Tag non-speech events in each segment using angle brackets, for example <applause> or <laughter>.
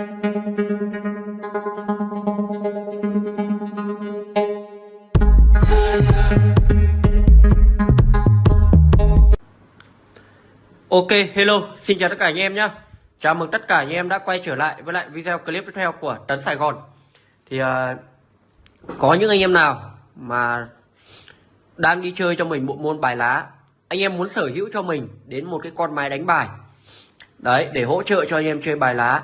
Ok, hello, xin chào tất cả anh em nhé Chào mừng tất cả anh em đã quay trở lại với lại video clip tiếp theo của Tấn Sài Gòn. Thì uh, có những anh em nào mà đang đi chơi cho mình bộ môn bài lá Anh em muốn sở hữu cho mình đến một cái con máy đánh bài. Đấy, để hỗ trợ cho anh em chơi bài lá.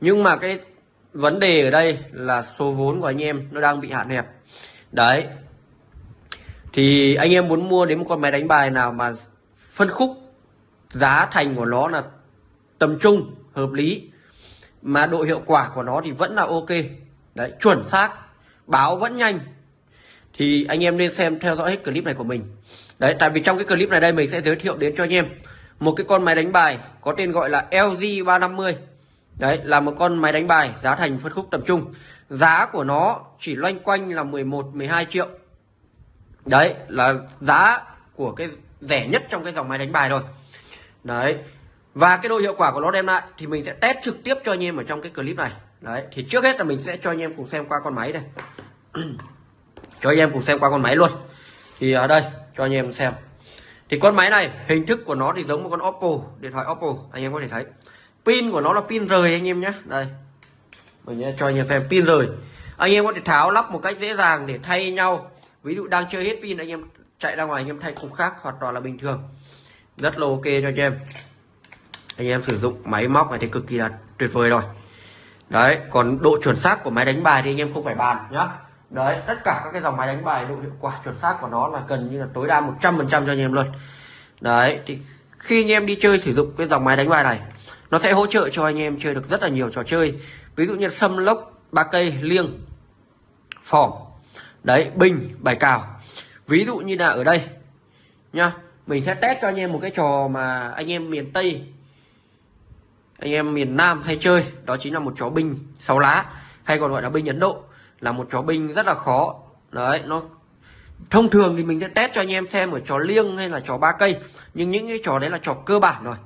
Nhưng mà cái vấn đề ở đây là số vốn của anh em nó đang bị hạn hẹp. Đấy. Thì anh em muốn mua đến một con máy đánh bài nào mà phân khúc giá thành của nó là tầm trung, hợp lý, mà độ hiệu quả của nó thì vẫn là ok. Đấy, chuẩn xác, báo vẫn nhanh. Thì anh em nên xem theo dõi hết clip này của mình. Đấy, tại vì trong cái clip này đây mình sẽ giới thiệu đến cho anh em một cái con máy đánh bài có tên gọi là LG 350 đấy, là một con máy đánh bài giá thành phân khúc tầm trung. Giá của nó chỉ loanh quanh là 11 12 triệu. Đấy, là giá của cái rẻ nhất trong cái dòng máy đánh bài rồi đấy, và cái độ hiệu quả của nó đem lại thì mình sẽ test trực tiếp cho anh em ở trong cái clip này. Đấy, thì trước hết là mình sẽ cho anh em cùng xem qua con máy này. <clears throat> Cho anh em cùng xem qua con máy luôn. Thì ở đây, cho anh em xem. Thì con máy này, hình thức của nó thì giống một con Oppo, điện thoại Oppo, anh em có thể thấy pin của nó là pin rời anh em nhé. Đây. Mình cho anh em xem, pin rời. Anh em có thể tháo lắp một cách dễ dàng để thay nhau. Ví dụ đang chơi hết pin, anh em chạy ra ngoài, anh em thay cục khác, hoàn toàn là bình thường. Rất là ok cho anh em. Anh em sử dụng máy móc này thì cực kỳ là tuyệt vời rồi. Đấy, còn độ chuẩn xác của máy đánh bài thì anh em không phải bàn nhá. Đấy, tất cả các cái dòng máy đánh bài độ hiệu quả chuẩn xác của nó là gần như là tối đa 100% cho anh em luôn. Đấy, thì khi anh em đi chơi sử dụng cái dòng máy đánh bài này nó sẽ hỗ trợ cho anh em chơi được rất là nhiều trò chơi. Ví dụ như sâm lốc, ba cây, liêng, phỏng. Đấy, bình, bài cào. Ví dụ như là ở đây, nhá. Mình sẽ test cho anh em một cái trò mà anh em miền Tây, anh em miền Nam hay chơi. Đó chính là một chó binh sáu lá, hay còn gọi là binh Ấn Độ. Là một chó binh rất là khó. Đấy, nó thông thường thì mình sẽ test cho anh em xem ở trò liêng hay là trò ba cây. Nhưng những cái trò đấy là trò cơ bản rồi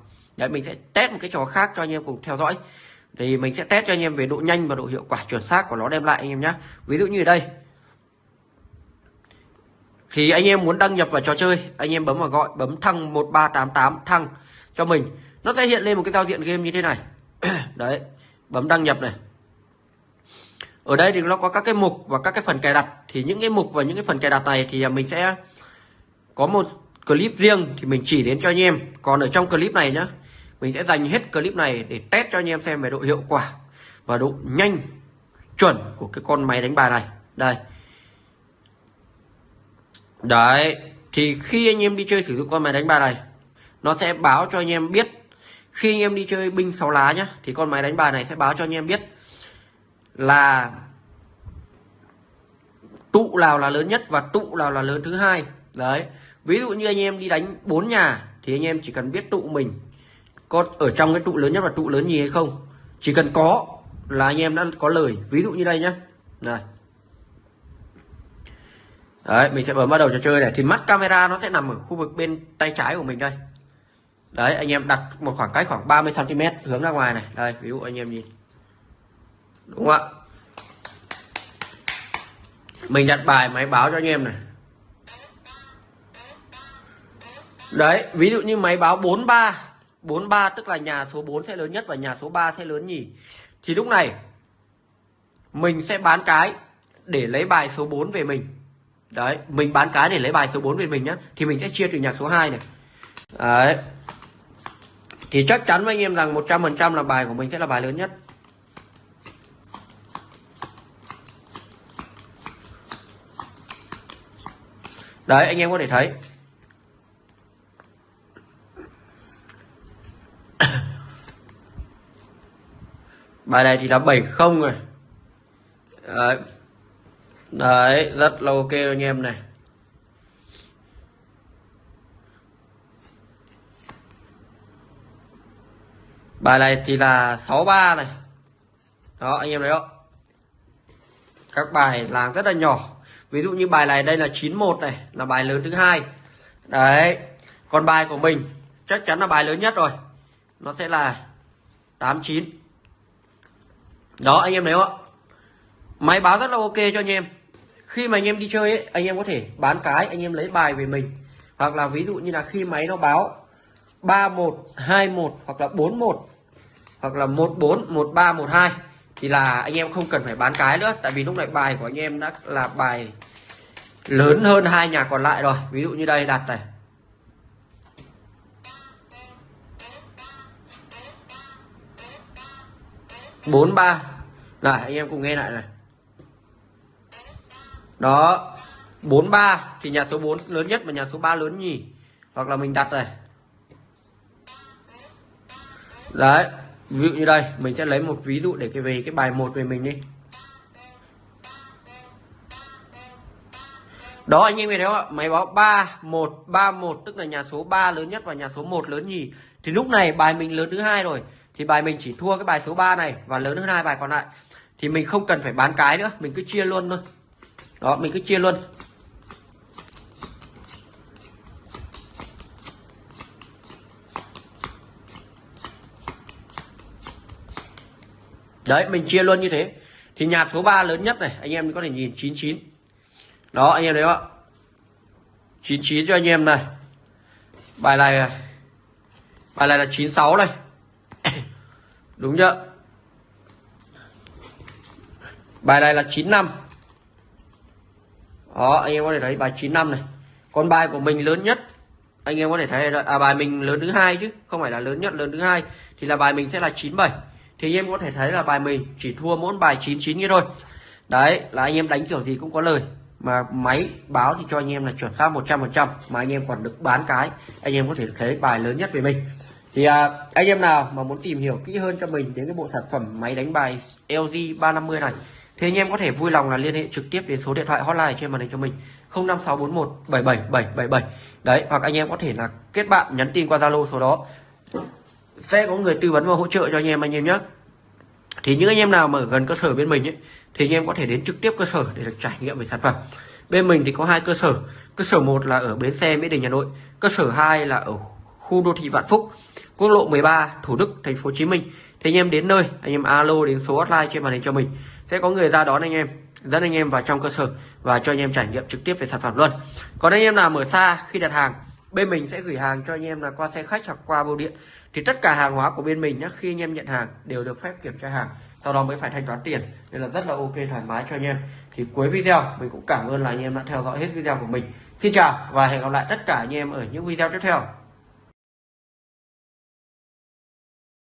đấy, mình sẽ test một cái trò khác cho anh em cùng theo dõi. Thì mình sẽ test cho anh em về độ nhanh và độ hiệu quả chuẩn xác của nó đem lại anh em nhé ví dụ như ở đây. Thì anh em muốn đăng nhập vào trò chơi, anh em bấm vào gọi, bấm thăng 1388 thăng cho mình. Nó sẽ hiện lên một cái giao diện game như thế này. <clears throat> Đấy, bấm đăng nhập này. Ở đây thì nó có các cái mục và các cái phần cài đặt. Thì những cái mục và những cái phần cài đặt này thì mình sẽ có một clip riêng thì mình chỉ đến cho anh em. Còn ở trong clip này nhá mình sẽ dành hết clip này để test cho anh em xem về độ hiệu quả và độ nhanh, chuẩn của cái con máy đánh bài này. Đây. Đấy, Thì khi anh em đi chơi sử dụng con máy đánh bài này, Nó sẽ báo cho anh em biết. Khi anh em đi chơi binh sáu lá nhá, Thì con máy đánh bài này sẽ báo cho anh em biết Là Tụ nào là lớn nhất Và tụ nào là lớn thứ hai. Đấy, Ví dụ như anh em đi đánh bốn nhà, Thì anh em chỉ cần biết tụ mình. Có ở trong cái trụ lớn nhất và trụ lớn nhì hay không? Chỉ cần có Là anh em đã có lời. Ví dụ như đây nhá. Này. Đấy, mình sẽ bấm bắt đầu trò chơi này. Thì mắt camera nó sẽ nằm ở khu vực bên tay trái của mình đây. Đấy, anh em đặt một khoảng cách khoảng 30 cm hướng ra ngoài này. Đây, ví dụ anh em nhìn. Đúng không ạ? Mình đặt bài máy báo cho anh em này. Đấy, ví dụ như máy báo 43 43 tức là nhà số 4 sẽ lớn nhất và nhà số 3 sẽ lớn nhì thì lúc này, mình sẽ bán cái để lấy bài số 4 về mình. Đấy, mình bán cái để lấy bài số 4 về mình nhá. Thì mình sẽ chia từ nhà số 2 này. Đấy. Thì chắc chắn với anh em rằng 100% là bài của mình sẽ là bài lớn nhất. Đấy, anh em có thể thấy. Bài này thì là 70 rồi. Đấy. Đấy, rất là ok anh em này. Bài này thì là 63 này. Đó, anh em thấy không? Các bài làm rất là nhỏ. Ví dụ như bài này đây là 91 này, là bài lớn thứ hai. Đấy, còn bài của mình chắc chắn là bài lớn nhất rồi. Nó sẽ là 89 đó anh em thấy không ạ. Máy báo rất là ok cho anh em. Khi mà anh em đi chơi ấy, anh em có thể bán cái anh em lấy bài về mình. Hoặc là ví dụ như là khi máy nó báo 31 21 hoặc là 41 hoặc là 14 13 12 thì là anh em không cần phải bán cái nữa. Tại vì lúc này bài của anh em đã là bài lớn hơn hai nhà còn lại rồi. Ví dụ như đây đặt này. Bốn ba. Này, anh em cùng nghe lại này. Đó 43 thì nhà số 4 lớn nhất và nhà số 3 lớn nhì. Hoặc là mình đặt này. Đấy, ví dụ như đây, mình sẽ lấy một ví dụ để cái về cái bài một về mình đi. Đó, anh em thấy không ạ? Máy báo 3 1 3 1 tức là nhà số 3 lớn nhất và nhà số 1 lớn nhì. Thì lúc này bài mình lớn thứ hai rồi thì bài mình chỉ thua cái bài số 3 này và lớn hơn hai bài còn lại. Thì mình không cần phải bán cái nữa, mình cứ chia luôn thôi. Đó, mình cứ chia luôn. Đấy, mình chia luôn như thế. Thì nhà số 3 lớn nhất này, anh em có thể nhìn 99 đó, anh em thấy không ạ? 99 cho anh em này. Bài này bài này là 96 này đúng chưa? Bài này là 95 đó anh em có thể thấy bài 95 này. Còn bài của mình lớn nhất. Anh em có thể thấy à, bài mình lớn thứ hai chứ không phải là lớn nhất lớn thứ hai. Thì là bài mình sẽ là 97 thì anh em có thể thấy là bài mình chỉ thua mỗi bài 99 như thôi. Đấy là anh em đánh kiểu gì cũng có lời. Mà máy báo thì cho anh em là chuẩn xác 100% mà anh em còn được bán cái anh em có thể thấy bài lớn nhất về mình thì à, anh em nào mà muốn tìm hiểu kỹ hơn cho mình đến cái bộ sản phẩm máy đánh bài LG 350 này thì anh em có thể vui lòng là liên hệ trực tiếp đến số điện thoại hotline trên màn hình cho mình 05641 77777 đấy hoặc anh em có thể là kết bạn nhắn tin qua Zalo số đó. Sẽ có người tư vấn và hỗ trợ cho anh em anh em nhé thì những anh em nào mà ở gần cơ sở bên mình ấy, thì anh em có thể đến trực tiếp cơ sở để được trải nghiệm về sản phẩm. Bên mình thì có hai cơ sở. Cơ sở một là ở bến xe mỹ đình hà nội. Cơ sở 2 là ở khu đô thị vạn phúc, quốc lộ 13 thủ đức, thành phố hồ chí minh. Thì anh em đến nơi, anh em alo đến số hotline trên màn hình cho mình. Sẽ có người ra đón anh em, dẫn anh em vào trong cơ sở và cho anh em trải nghiệm trực tiếp về sản phẩm luôn. Còn anh em nào ở xa khi đặt hàng, bên mình sẽ gửi hàng cho anh em là qua xe khách hoặc qua bưu điện. Thì tất cả hàng hóa của bên mình nhé khi anh em nhận hàng đều được phép kiểm tra hàng, sau đó mới phải thanh toán tiền. Nên là rất là ok, thoải mái cho anh em. Thì cuối video, mình cũng cảm ơn là anh em đã theo dõi hết video của mình. Xin chào và hẹn gặp lại tất cả anh em ở những video tiếp theo.